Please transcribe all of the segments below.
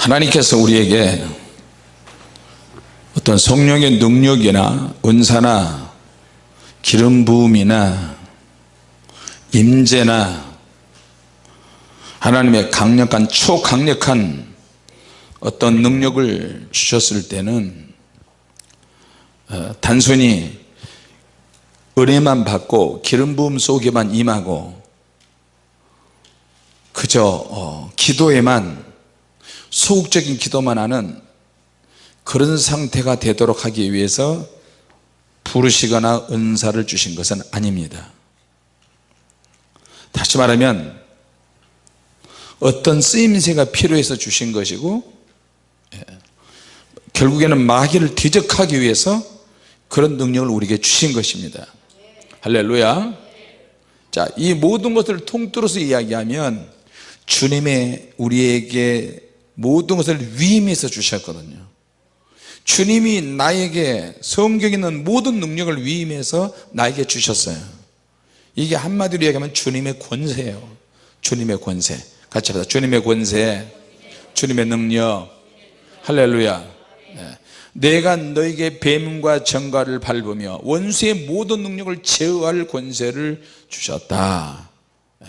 하나님께서 우리에게 어떤 성령의 능력이나 은사나 기름 부음이나 임재나 하나님의 강력한 초강력한 어떤 능력을 주셨을 때는 어, 단순히 은혜만 받고 기름 부음 속에만 임하고 그저 어, 기도에만 소극적인 기도만 하는 그런 상태가 되도록 하기 위해서 부르시거나 은사를 주신 것은 아닙니다. 다시 말하면 어떤 쓰임새가 필요해서 주신 것이고 예, 결국에는 마귀를 대적하기 위해서 그런 능력을 우리에게 주신 것입니다. 할렐루야. 자이 모든 것을 통틀어서 이야기하면 주님의 우리에게 모든 것을 위임해서 주셨거든요. 주님이 나에게 성경에 있는 모든 능력을 위임해서 나에게 주셨어요. 이게 한마디로 얘기하면 주님의 권세예요. 주님의 권세. 같이 합시다. 주님의 권세. 주님의 능력. 할렐루야. 네. 내가 너에게 뱀과 정갈을 밟으며 원수의 모든 능력을 제어할 권세를 주셨다. 네.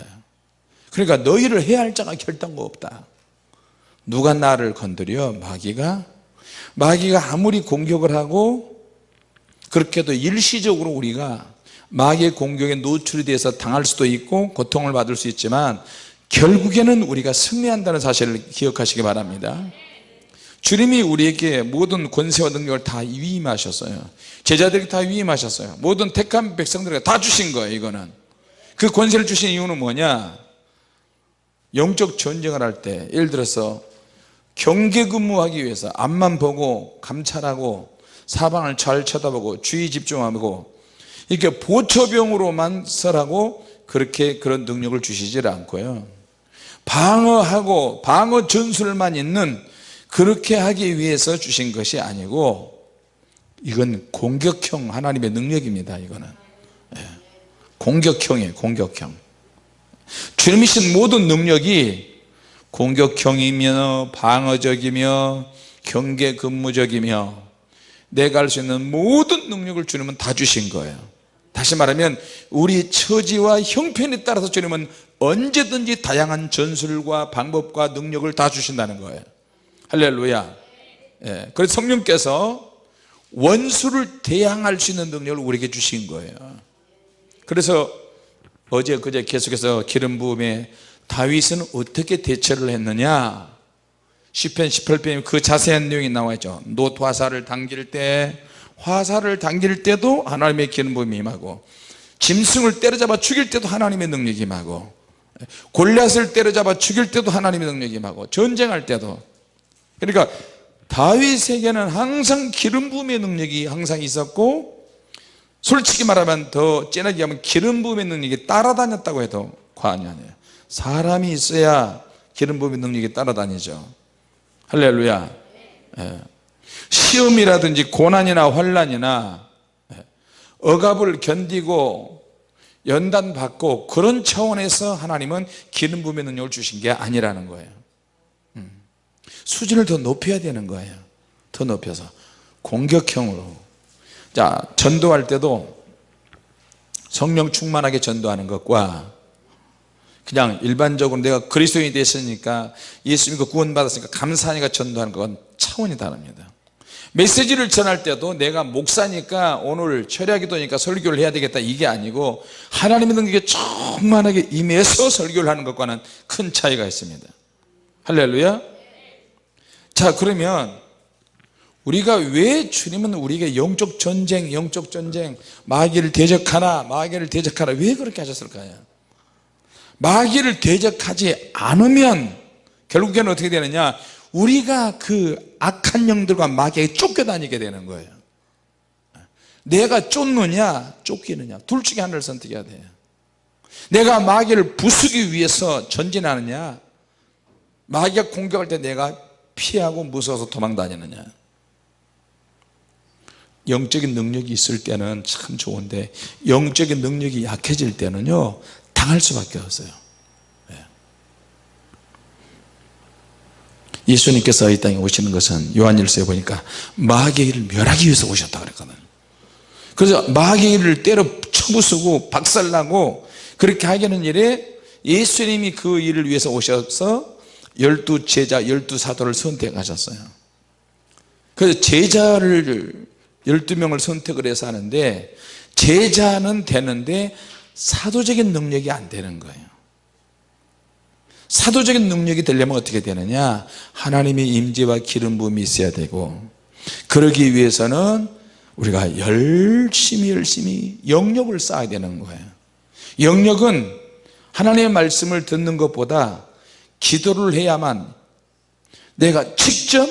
그러니까 너희를 해야 할 자가 결단거 없다 누가 나를 건드려? 마귀가? 마귀가 아무리 공격을 하고 그렇게 해도 일시적으로 우리가 마귀의 공격에 노출이 돼서 당할 수도 있고 고통을 받을 수 있지만 결국에는 우리가 승리한다는 사실을 기억하시기 바랍니다. 주님이 우리에게 모든 권세와 능력을 다 위임하셨어요. 제자들에게 다 위임하셨어요. 모든 택한 백성들에게 다 주신 거예요 이거는. 그 권세를 주신 이유는 뭐냐? 영적 전쟁을 할 때 예를 들어서 경계 근무하기 위해서 앞만 보고 감찰하고 사방을 잘 쳐다보고 주의 집중하고 이렇게 보초병으로만 설하고 그렇게 그런 능력을 주시질 않고요. 방어하고 방어 전술만 있는 그렇게 하기 위해서 주신 것이 아니고 이건 공격형 하나님의 능력입니다 이거는. 예. 공격형이에요 공격형. 주님이신 모든 능력이 공격형이며 방어적이며 경계 근무적이며 내가 할 수 있는 모든 능력을 주님은 다 주신 거예요. 다시 말하면 우리 처지와 형편에 따라서 주님은 언제든지 다양한 전술과 방법과 능력을 다 주신다는 거예요. 할렐루야. 예, 그래서 성령께서 원수를 대항할 수 있는 능력을 우리에게 주신 거예요. 그래서 어제 그제 계속해서 기름 부음에 다윗은 어떻게 대처를 했느냐? 10편 18편에 그 자세한 내용이 나와 있죠. 놋 화살을 당길 때 화살을 당길 때도 하나님의 기름 부음이 임하고 짐승을 때려잡아 죽일 때도 하나님의 능력이 임하고 골리앗을 때려잡아 죽일 때도 하나님의 능력이 임하고 전쟁할 때도. 그러니까 다윗에게는 항상 기름 부음의 능력이 항상 있었고 솔직히 말하면 더 진하게 하면 기름 부음의 능력이 따라다녔다고 해도 과언이 아니에요 사람이 있어야 기름 부음의 능력이 따라다니죠 할렐루야 예. 시험이라든지 고난이나 환란이나 예. 억압을 견디고 연단 받고 그런 차원에서 하나님은 기름 부음의 능력을 주신 게 아니라는 거예요 음. 수준을 더 높여야 되는 거예요 더 높여서 공격형으로 자 전도할 때도 성령 충만하게 전도하는 것과 그냥 일반적으로 내가 그리스도인이 됐으니까 예수 믿고 구원 받았으니까 감사하니까 전도하는 건 차원이 다릅니다. 메시지를 전할 때도 내가 목사니까 오늘 철야기도니까 설교를 해야 되겠다 이게 아니고 하나님의 능력에 충만하게 임해서 설교를 하는 것과는 큰 차이가 있습니다. 할렐루야. 자 그러면 우리가 왜 주님은 우리에게 영적 전쟁 영적 전쟁 마귀를 대적하나 마귀를 대적하나 왜 그렇게 하셨을까요 마귀를 대적하지 않으면 결국에는 어떻게 되느냐? 우리가 그 악한 영들과 마귀에게 쫓겨다니게 되는 거예요. 내가 쫓느냐 쫓기느냐 둘 중에 하나를 선택해야 돼요. 내가 마귀를 부수기 위해서 전진하느냐? 마귀가 공격할 때 내가 피하고 무서워서 도망 다니느냐? 영적인 능력이 있을 때는 참 좋은데 영적인 능력이 약해질 때는요 당할 수밖에 없어요. 네. 예수님께서 이 땅에 오시는 것은 요한일서에 보니까 마귀를 멸하기 위해서 오셨다 그랬거든요 그래서 마귀를 때려 쳐부수고 박살나고 그렇게 하기는 일에 예수님이 그 일을 위해서 오셔서 열두 제자 열두 사도를 선택하셨어요. 그래서 제자를 12명을 선택을 해서 하는데 제자는 되는데 사도적인 능력이 안 되는 거예요. 사도적인 능력이 되려면 어떻게 되느냐? 하나님의 임재와 기름 부음이 있어야 되고 그러기 위해서는 우리가 열심히 열심히 영역을 쌓아야 되는 거예요. 영역은 하나님의 말씀을 듣는 것보다 기도를 해야만 내가 직접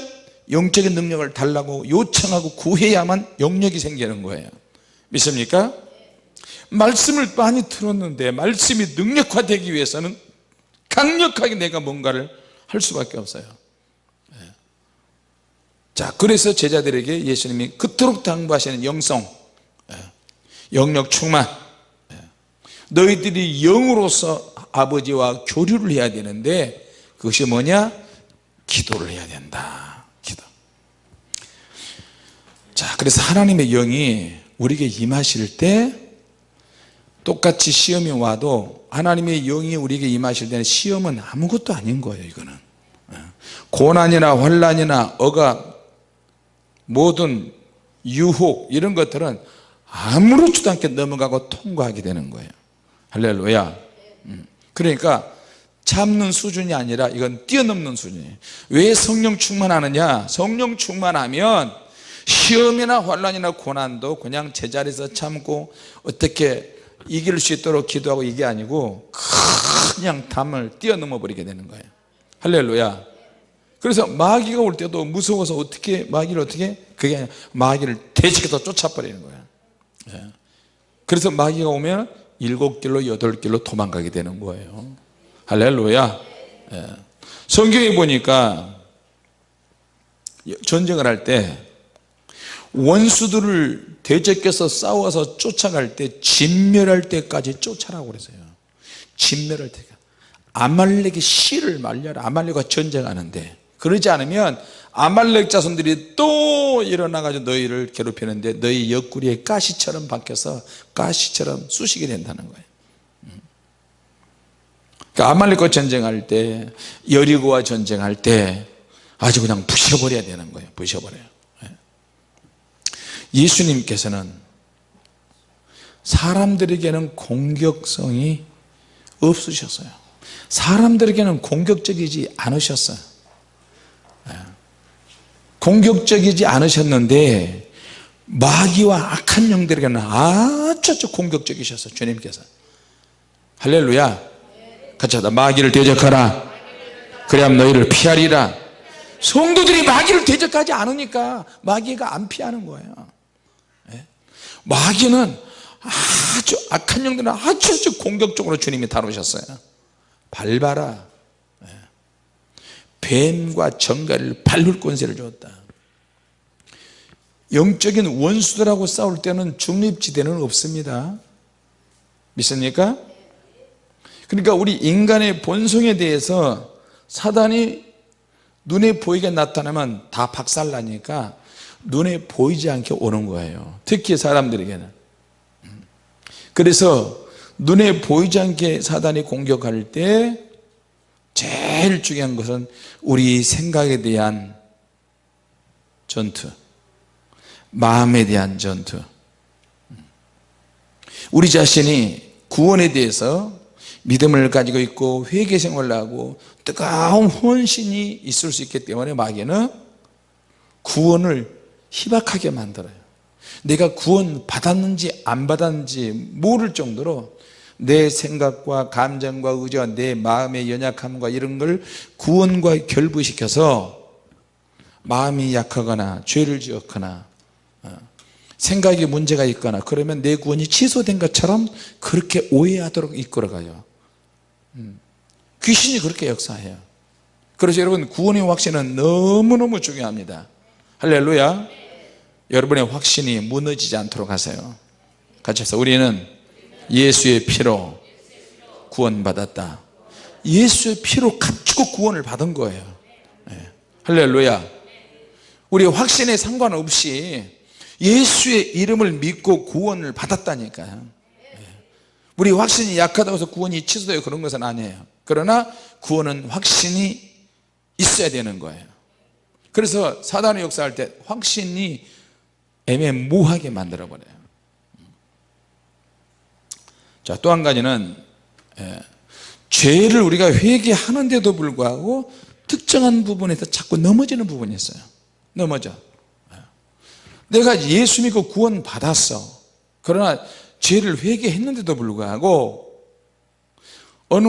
영적인 능력을 달라고 요청하고 구해야만 영역이 생기는 거예요. 믿습니까? 말씀을 많이 들었는데 말씀이 능력화되기 위해서는 강력하게 내가 뭔가를 할 수밖에 없어요 예. 자 그래서 제자들에게 예수님이 그토록 당부하시는 영성 예. 영역 충만 예. 너희들이 영으로서 아버지와 교류를 해야 되는데 그것이 뭐냐 기도를 해야 된다 기도 자 그래서 하나님의 영이 우리에게 임하실 때 똑같이 시험이 와도 하나님의 영이 우리에게 임하실 때는 시험은 아무것도 아닌 거예요 이거는. 예. 고난이나 환란이나 억압 모든 유혹 이런 것들은 아무렇지도 않게 넘어가고 통과하게 되는 거예요. 할렐루야. 음. 그러니까 참는 수준이 아니라 이건 뛰어넘는 수준이에요 왜 성령 충만하느냐? 성령 충만하면 시험이나 환란이나 고난도 그냥 제자리에서 참고 어떻게 이길 수 있도록 기도하고 이게 아니고 그냥 담을 뛰어넘어 버리게 되는 거예요. 할렐루야. 그래서 마귀가 올 때도 무서워서 어떻게 마귀를 어떻게? 그게 아니라 마귀를 대지켜서 쫓아버리는 거예요 예. 그래서 마귀가 오면 일곱 길로 여덟 길로 도망가게 되는 거예요. 할렐루야. 예. 성경에 보니까 전쟁을 할때 원수들을 대적해서 싸워서 쫓아갈 때 진멸할 때까지 쫓아라고 그랬어요. 진멸할 때 아말렉의 씨를 말려라. 아말렉과 전쟁하는데. 그러지 않으면 아말렉 자손들이 또 일어나 가지고 너희를 괴롭히는데 너희 옆구리에 가시처럼 박혀서 가시처럼 쑤시게 된다는 거예요. 음. 그러니까 아말렉과 전쟁할 때 여리고와 전쟁할 때 아주 그냥 부셔버려야 되는 거예요. 부셔버려요 예수님께서는 사람들에게는 공격성이 없으셨어요. 사람들에게는 공격적이지 않으셨어요. 예. 공격적이지 않으셨는데 마귀와 악한 영들에게는 아주 공격적이셨어요 주님께서. 할렐루야. 같이 하다 마귀를 대적하라. 그래야 너희를 피하리라. 성도들이 마귀를 대적하지 않으니까 마귀가 안 피하는 거예요 마귀는 아주 악한 영들은 아주, 아주 공격적으로 주님이 다루셨어요 밟아라 예. 뱀과 정갈을 밟을 권세를 주었다 영적인 원수들하고 싸울 때는 중립지대는 없습니다 믿습니까? 그러니까 우리 인간의 본성에 대해서 사단이 눈에 보이게 나타나면 다 박살나니까 눈에 보이지 않게 오는 거예요. 특히 사람들에게는. 그래서 눈에 보이지 않게 사단이 공격할 때 제일 중요한 것은 우리 생각에 대한 전투. 마음에 대한 전투. 우리 자신이 구원에 대해서 믿음을 가지고 있고 회개 생활을 하고 뜨거운 헌신이 있을 수 있기 때문에 마귀는 구원을 희박하게 만들어요. 내가 구원 받았는지 안 받았는지 모를 정도로 내 생각과 감정과 의지와 내 마음의 연약함과 이런 걸 구원과 결부시켜서 마음이 약하거나 죄를 지었거나 어, 생각에 문제가 있거나 그러면 내 구원이 취소된 것처럼 그렇게 오해하도록 이끌어가요. 음, 귀신이 그렇게 역사해요. 그래서 여러분 구원의 확신은 너무너무 중요합니다. 할렐루야 여러분의 확신이 무너지지 않도록 하세요. 같이 해서 우리는 예수의 피로 구원받았다. 예수의 피로 가지고 구원을 받은 거예요. 예. 할렐루야. 우리 확신에 상관없이 예수의 이름을 믿고 구원을 받았다니까요. 예. 우리 확신이 약하다고 해서 구원이 취소되고 그런 것은 아니에요. 그러나 구원은 확신이 있어야 되는 거예요. 그래서 사단의 역사할 때 확신이 애매모호하게 만들어 버려요. 자 또 한 가지는 예, 죄를 우리가 회개하는데도 불구하고 특정한 부분에서 자꾸 넘어지는 부분이 있어요. 넘어져. 예. 내가 예수 믿고 구원 받았어. 그러나 죄를 회개했는데도 불구하고 어느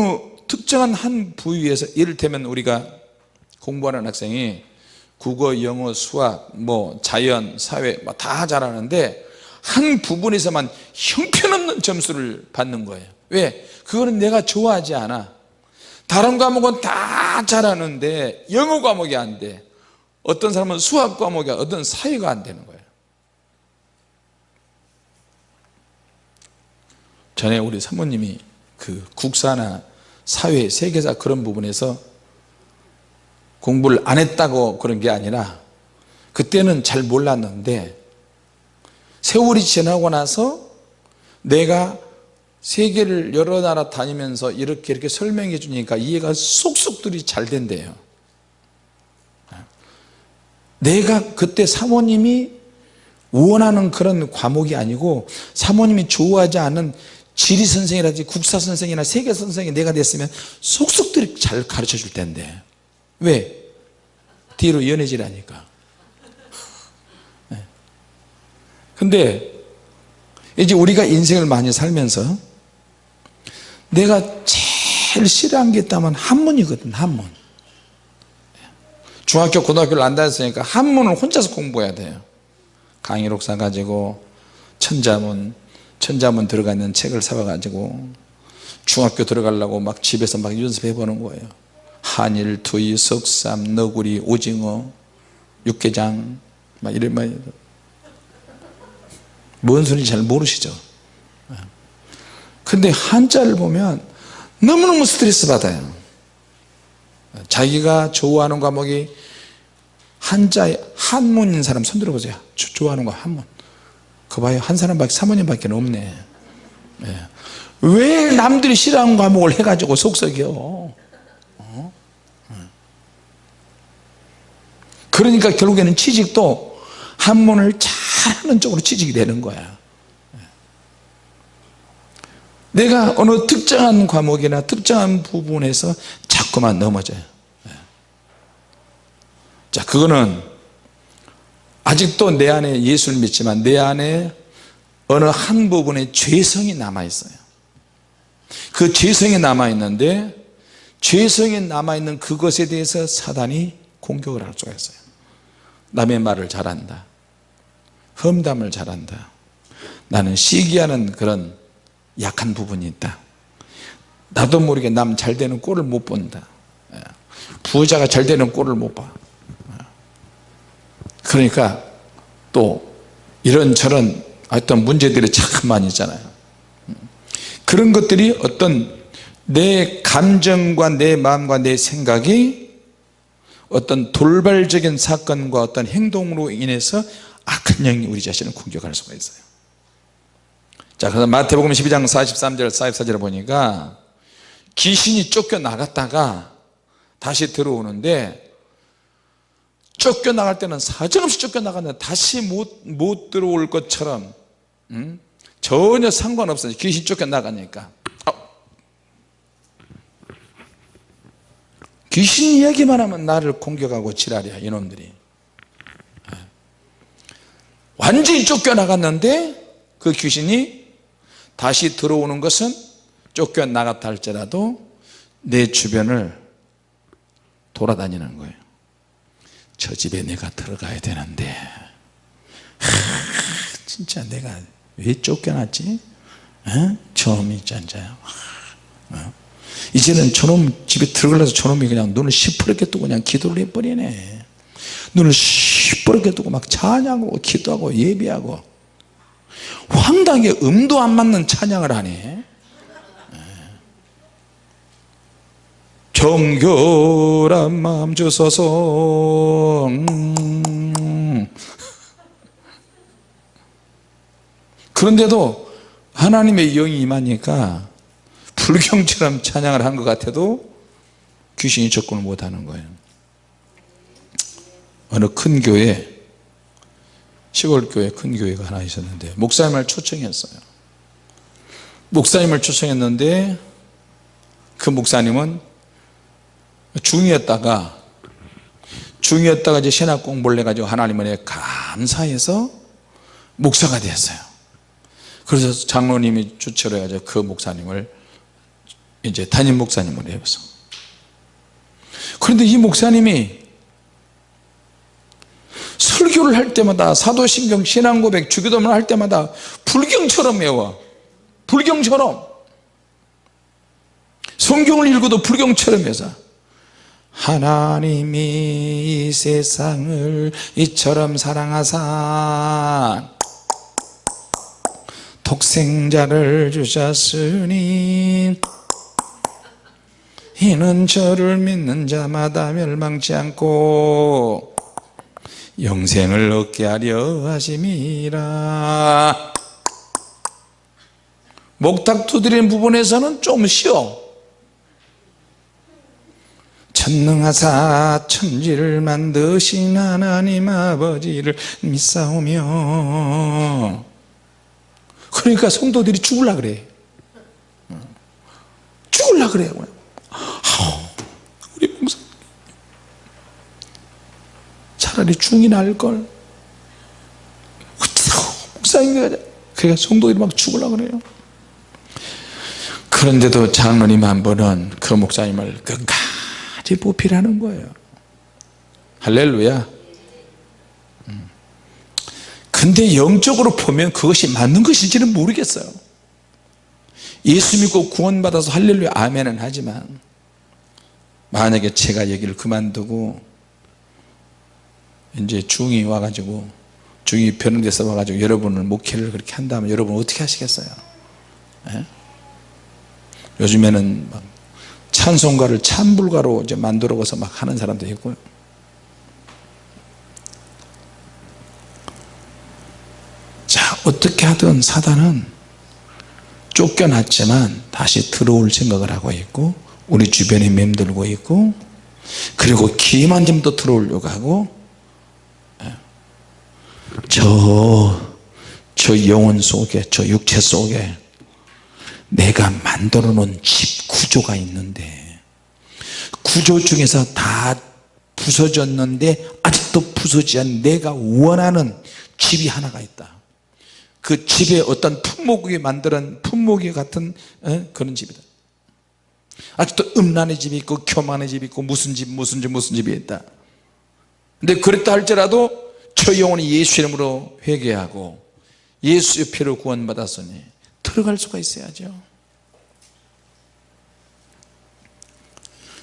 특정한 한 부위에서 이를테면 우리가 공부하는 학생이 국어, 영어, 수학, 뭐 자연, 사회 뭐다 잘하는데 한 부분에서만 형편없는 점수를 받는 거예요. 왜? 그거는 내가 좋아하지 않아. 다른 과목은 다 잘하는데 영어 과목이 안돼. 어떤 사람은 수학 과목이 어떤 사회가 안 되는 거예요. 전에 우리 사모님이 그 국사나 사회, 세계사 그런 부분에서 공부를 안 했다고 그런 게 아니라 그때는 잘 몰랐는데 세월이 지나고 나서 내가 세계를 여러 나라 다니면서 이렇게 이렇게 설명해 주니까 이해가 쏙쏙들이 잘 된대요. 내가 그때 사모님이 원하는 그런 과목이 아니고 사모님이 좋아하지 않은 지리 선생이라든지 국사 선생이나 세계 선생이 내가 됐으면 속속들이 잘 가르쳐 줄 텐데 왜? 뒤로 연해지라니까 네. 근데 이제 우리가 인생을 많이 살면서 내가 제일 싫어한 게 있다면 한문이거든 한문 중학교 고등학교를 안 다녔으니까 한문을 혼자서 공부해야 돼요 강의록 사 가지고 천자문 천자문 들어가 있는 책을 사와 가지고 중학교 들어가려고 막 집에서 막 연습해 보는 거예요 한일, 투이, 석삼, 너구리, 오징어, 육개장 막 이런 말뭔 소리인지 잘 모르시죠? 근데 한자를 보면 너무너무 스트레스 받아요. 자기가 좋아하는 과목이 한자에 한문인 사람 손 들어보세요. 좋아하는 거 한문. 그 봐요. 한 사람밖에 사모님밖에 없네. 예. 왜 남들이 싫어하는 과목을 해가지고 속썩여 어? 예. 그러니까 결국에는 취직도 한문을 잘하는 쪽으로 취직이 되는 거야. 예. 내가 어느 특정한 과목이나 특정한 부분에서 자꾸만 넘어져요. 자 그거는 아직도 내 안에 예수를 믿지만 내 안에 어느 한 부분에 죄성이 남아있어요. 그 죄성이 남아있는데 죄성이 남아있는 그것에 대해서 사단이 공격을 할 수가 있어요 남의 말을 잘한다. 험담을 잘한다. 나는 시기하는 그런 약한 부분이 있다. 나도 모르게 남 잘 되는 꼴을 못 본다. 예. 부자가 잘 되는 꼴을 못봐. 그러니까 또 이런저런 어떤 문제들이 참 많이 있잖아요. 그런 것들이 어떤 내 감정과 내 마음과 내 생각이 어떤 돌발적인 사건과 어떤 행동으로 인해서 악한 영이 우리 자신을 공격할 수가 있어요. 자 그래서 마태복음 12장 43절 44절을 보니까 귀신이 쫓겨나갔다가 다시 들어오는데 쫓겨나갈 때는 사정없이 쫓겨나갔는데 다시 못, 못 들어올 것처럼 음? 전혀 상관없어요. 귀신 쫓겨나가니까 귀신 이야기만 하면 나를 공격하고 지랄이야 이놈들이 예. 완전히 쫓겨나갔는데 그 귀신이 다시 들어오는 것은 쫓겨나갔다 할지라도 내 주변을 돌아다니는 거예요 저 집에 내가 들어가야 되는데 하, 진짜 내가 왜 쫓겨났지? 짠자야 어? 이제는 저놈 집에 들어가서 저놈이 그냥 눈을 시퍼렇게 뜨고 그냥 기도를 해버리네. 눈을 시퍼렇게 뜨고 막 찬양하고 기도하고 예비하고 황당하게 음도 안 맞는 찬양을 하네. 정결한 마음 주소서. 음. 그런데도 하나님의 영이 임하니까 불경처럼 찬양을 한 것 같아도 귀신이 접근을 못하는 거예요. 어느 큰 교회 시골 교회 큰 교회가 하나 있었는데 목사님을 초청했어요. 목사님을 초청했는데 그 목사님은 중이었다가 중이었다가 이제 신학 공부를 해가지고 하나님 은혜 감사해서 목사가 됐어요. 그래서 장로님이 추천을 해가지고 그 목사님을 이제 담임 목사님으로 해서 그런데 이 목사님이 설교를 할 때마다 사도신경 신앙고백 주기도문 할 때마다 불경처럼 외워. 불경처럼. 성경을 읽어도 불경처럼 해서 하나님이 이 세상을 이처럼 사랑하사. 독생자를 주셨으니 이는 저를 믿는 자마다 멸망치 않고 영생을 얻게 하려 하심이라. 목탁 두드리는 부분에서는 좀 쉬어. 천능하사 천지를 만드신 하나님 아버지를 믿사오며. 그러니까 성도들이 죽을라 그래. 죽을라 그래요 우리 목사 차라리 중이 나을걸. 어쩌고 목사님 그러니까 성도들이 막 죽을라 그래요. 그런데도 장로님 한 번은 그 목사님을 끝까지 보필하는 거예요. 할렐루야. 음. 근데 영적으로 보면 그것이 맞는 것인지는 모르겠어요. 예수 믿고 구원받아서 할렐루야 아멘은 하지만 만약에 제가 얘기를 그만두고 이제 중이 와가지고 중이 변형돼서 와가지고 여러분을 목회를 그렇게 한다면 여러분 어떻게 하시겠어요 에? 요즘에는 막 찬송가를 찬불가로 이제 만들어서 막 하는 사람도 있고요 자 어떻게 하든 사단은 쫓겨났지만 다시 들어올 생각을 하고 있고 우리 주변에 맴돌고 있고 그리고 기만 좀더 들어오려고 하고 예. 저, 저 영혼 속에 저 육체 속에 내가 만들어 놓은 집 구조가 있는데 구조 중에서 다 부서졌는데 아직도 부서지지 않은 내가 원하는 집이 하나가 있다 그 집에 어떤 품목이 만드는 품목이 같은 에? 그런 집이다 아직도 음란의 집이 있고 교만의 집이 있고 무슨 집 무슨 집 무슨 집이 있다 근데 그랬다 할지라도 저 영혼이 예수 이름으로 회개하고 예수의 피로 구원받았으니 들어갈 수가 있어야죠.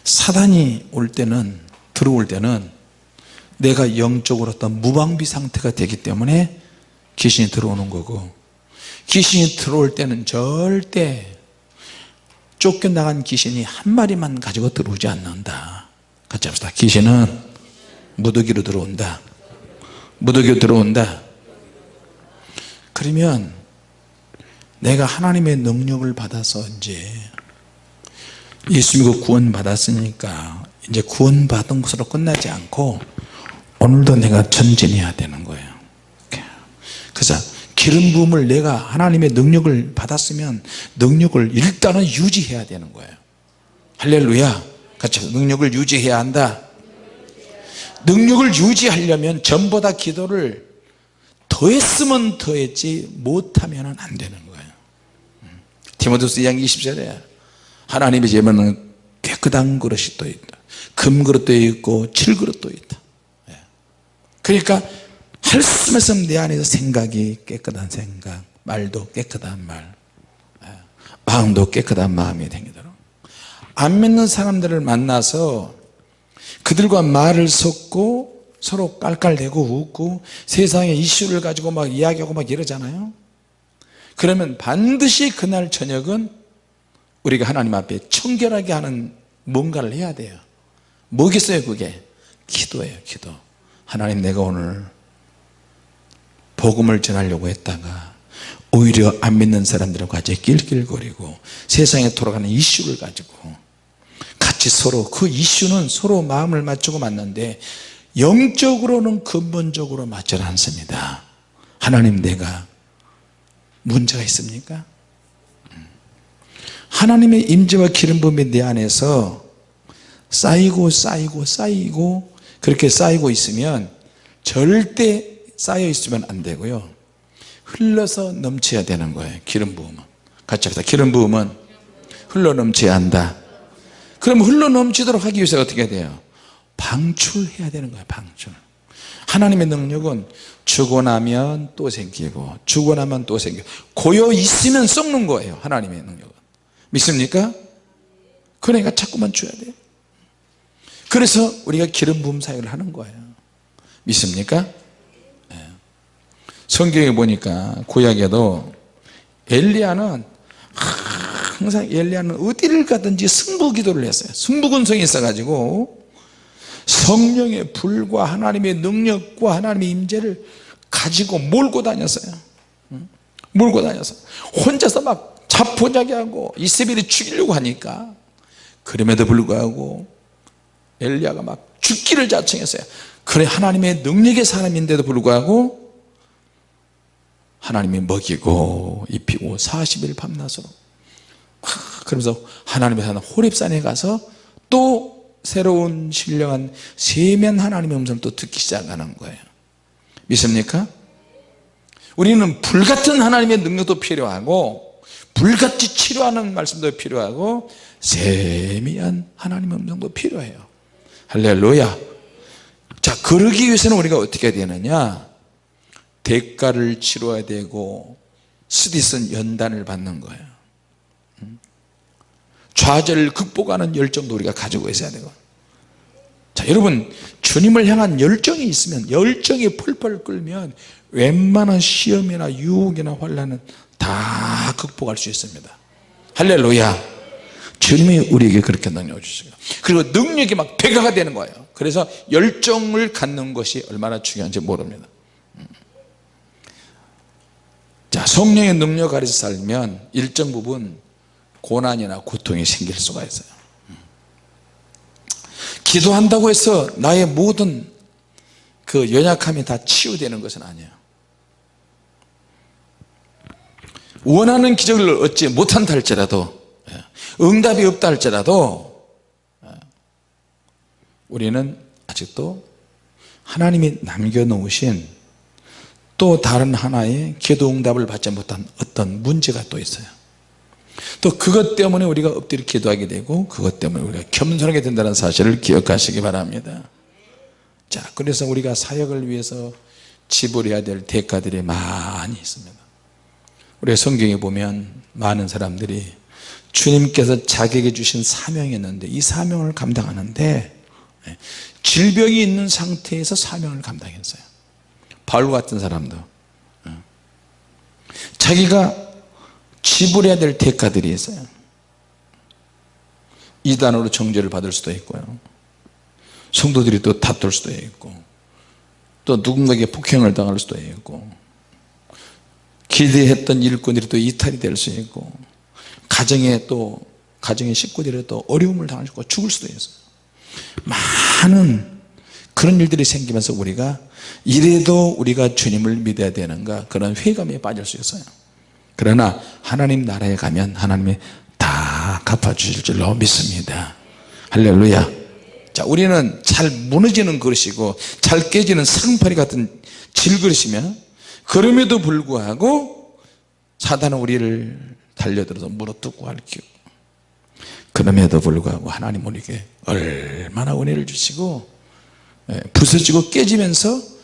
사단이 올 때는 들어올 때는 내가 영적으로 어떤 무방비 상태가 되기 때문에 귀신이 들어오는 거고 귀신이 들어올 때는 절대 쫓겨나간 귀신이 한 마리만 가지고 들어오지 않는다. 같이 합시다. 귀신은 무더기로 들어온다 무더기로 들어온다. 그러면 내가 하나님의 능력을 받아서 이제 예수 믿고 구원 받았으니까 이제 구원 받은 것으로 끝나지 않고 오늘도 내가 전진해야 되는 거예요. 그래서 기름 부음을 내가 하나님의 능력을 받았으면 능력을 일단은 유지해야 되는 거예요. 할렐루야. 같이 능력을 유지해야 한다 능력을 유지하려면 전보다 기도를 더했으면 더했지 못하면 안 되는 거예요 디모데서 2장 20절에 하나님의 제면은 깨끗한 그릇이 또 있다 금그릇도 있고 칠그릇도 있다 예. 그러니까 말씀에서 내 안에서 생각이 깨끗한 생각 말도 깨끗한 말 예. 마음도 깨끗한 마음이 되도록 안 믿는 사람들을 만나서 그들과 말을 섞고 서로 깔깔대고 웃고 세상의 이슈를 가지고 막 이야기하고 막 이러잖아요. 그러면 반드시 그날 저녁은 우리가 하나님 앞에 청결하게 하는 뭔가를 해야 돼요. 뭐겠어요 그게? 기도예요 기도. 하나님 내가 오늘 복음을 전하려고 했다가 오히려 안 믿는 사람들과 같이 낄낄거리고 세상에 돌아가는 이슈를 가지고 같이 서로 그 이슈는 서로 마음을 맞추고 맞는데 영적으로는 근본적으로 맞지 않습니다. 하나님 내가 문제가 있습니까? 하나님의 임재와 기름 부음이 내 안에서 쌓이고 쌓이고 쌓이고 그렇게 쌓이고 있으면 절대 쌓여 있으면 안 되고요. 흘러서 넘쳐야 되는 거예요 기름 부음은. 같이 합시다. 기름 부음은 흘러 넘쳐야 한다 그럼 흘러 넘치도록 하기 위해서 어떻게 해야 돼요 방출해야 되는 거예요 방출 하나님의 능력은 주고 나면 또 생기고 주고 나면 또 생기고 고여 있으면 썩는 거예요 하나님의 능력은 믿습니까? 그러니까 자꾸만 줘야 돼요 그래서 우리가 기름 부음 사역을 하는 거예요 믿습니까? 네. 성경에 보니까 구약에도 엘리야는 항상 엘리야는 어디를 가든지 승부 기도를 했어요. 승부근성이 있어 가지고 성령의 불과 하나님의 능력과 하나님의 임재를 가지고 몰고 다녔어요. 몰고 다녔어요. 혼자서 막 자포자기하고 이세벨이 죽이려고 하니까 그럼에도 불구하고 엘리야가 막 죽기를 자청했어요. 그래 하나님의 능력의 사람인데도 불구하고 하나님이 먹이고 입히고 40일 밤낮으로 그러면서 하나님의 산 호랩산에 가서 또 새로운 신령한 세면 하나님의 음성을 또 듣기 시작하는 거예요. 믿습니까? 우리는 불같은 하나님의 능력도 필요하고 불같이 치료하는 말씀도 필요하고 세미한 하나님의 음성도 필요해요. 할렐루야. 자 그러기 위해서는 우리가 어떻게 되느냐? 대가를 치러야 되고 스디슨 연단을 받는 거예요 좌절을 극복하는 열정도 우리가 가지고 있어야 되고. 자 여러분 주님을 향한 열정이 있으면 열정이 펄펄 끓면 웬만한 시험이나 유혹이나 환란은 다 극복할 수 있습니다. 할렐루야. 주님이 우리에게 그렇게 능력을 주시고 그리고 능력이 막 배가가 되는 거예요. 그래서 열정을 갖는 것이 얼마나 중요한지 모릅니다. 음. 자 성령의 능력 아래서 살면 일정 부분 고난이나 고통이 생길 수가 있어요. 기도한다고 해서 나의 모든 그 연약함이 다 치유되는 것은 아니에요. 원하는 기적을 얻지 못한다 할지라도 예, 응답이 없다 할지라도 예, 우리는 아직도 하나님이 남겨놓으신 또 다른 하나의 기도 응답을 받지 못한 어떤 문제가 또 있어요 또 그것 때문에 우리가 엎드려 기도하게 되고 그것 때문에 우리가 겸손하게 된다는 사실을 기억하시기 바랍니다. 자 그래서 우리가 사역을 위해서 지불해야 될 대가들이 많이 있습니다. 우리 성경에 보면 많은 사람들이 주님께서 자기에게 주신 사명이 있는데 이 사명을 감당하는데 예, 질병이 있는 상태에서 사명을 감당했어요. 바울 같은 사람도. 예. 자기가 지불해야 될 대가들이 있어요. 이단으로 정죄를 받을 수도 있고요. 성도들이 또 다툴 수도 있고 또 누군가에게 폭행을 당할 수도 있고 기대했던 일꾼들이 또 이탈이 될 수 있고 가정에 또 가정의 식구들이 또 어려움을 당할 수 있고 죽을 수도 있어요. 많은 그런 일들이 생기면서 우리가 이래도 우리가 주님을 믿어야 되는가? 그런 회감에 빠질 수 있어요 그러나 하나님 나라에 가면 하나님이 다 갚아주실 줄로 믿습니다. 할렐루야. 자 우리는 잘 무너지는 그릇이고 잘 깨지는 상파리 같은 질그릇이면 그럼에도 불구하고 사단은 우리를 달려들어서 물어뜯고 핥히고 그럼에도 불구하고 하나님 우리에게 얼마나 은혜를 주시고 예, 부서지고 깨지면서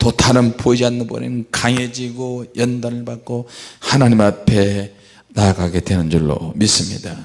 또 다른 보이지 않는 번에는 강해지고 연단을 받고 하나님 앞에 나아가게 되는 줄로 믿습니다